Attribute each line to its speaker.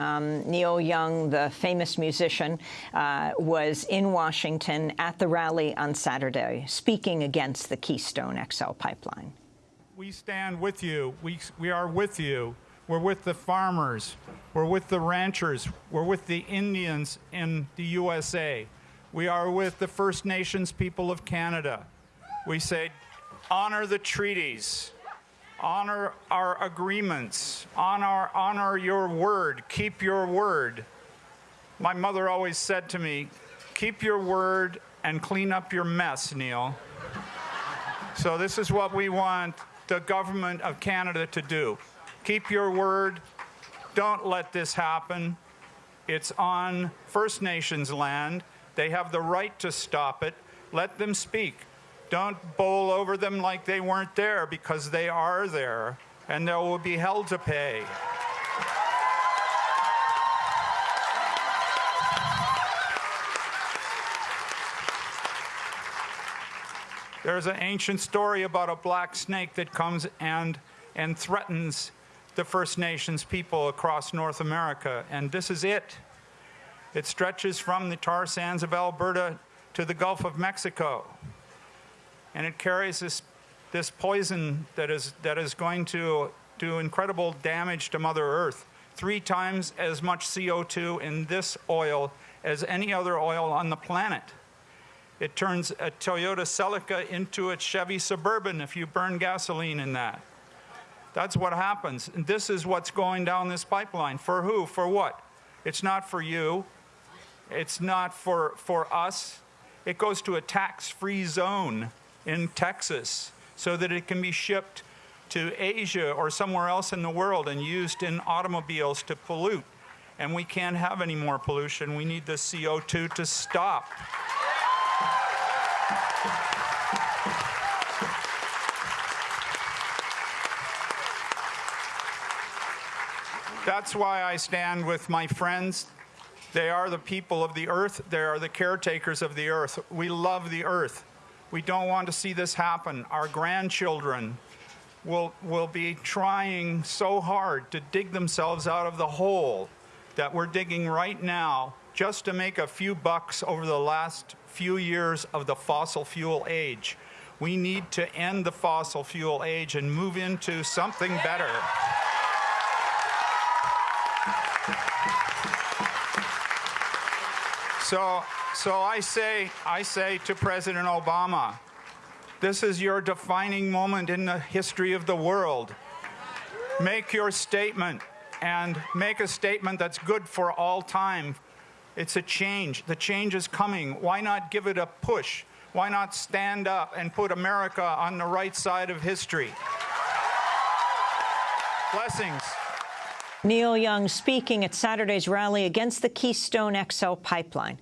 Speaker 1: Um, Neil Young, the famous musician, uh, was in Washington at the rally on Saturday, speaking against the Keystone XL pipeline.
Speaker 2: We stand with you. We, we are with you. We're with the farmers. We're with the ranchers. We're with the Indians in the USA. We are with the First Nations people of Canada. We say, honor the treaties, honor our agreements, honor, honor your word, keep your word. My mother always said to me, keep your word and clean up your mess, Neil. So this is what we want the government of Canada to do. Keep your word. Don't let this happen. It's on First Nations land. They have the right to stop it. Let them speak. Don't bowl over them like they weren't there because they are there and they will be held to pay. There's an ancient story about a black snake that comes and, and threatens the First Nations people across North America, and this is it. It stretches from the tar sands of Alberta to the Gulf of Mexico, and it carries this, this poison that is, that is going to do incredible damage to Mother Earth. Three times as much CO2 in this oil as any other oil on the planet. It turns a Toyota Celica into a Chevy Suburban if you burn gasoline in that. That's what happens. And this is what's going down this pipeline. For who? For what? It's not for you. It's not for, for us. It goes to a tax-free zone in Texas so that it can be shipped to Asia or somewhere else in the world and used in automobiles to pollute. And we can't have any more pollution. We need the CO2 to stop. That's why I stand with my friends. They are the people of the earth. They are the caretakers of the earth. We love the earth. We don't want to see this happen. Our grandchildren will, will be trying so hard to dig themselves out of the hole that we're digging right now just to make a few bucks over the last few years of the fossil fuel age. We need to end the fossil fuel age and move into something better. So, so I say, I say to President Obama, this is your defining moment in the history of the world. Make your statement and make a statement that's good for all time. It's a change. The change is coming. Why not give it a push? Why not stand up and put America on the right side of history? Blessings.
Speaker 1: Neil Young speaking at Saturday's rally against the Keystone XL pipeline.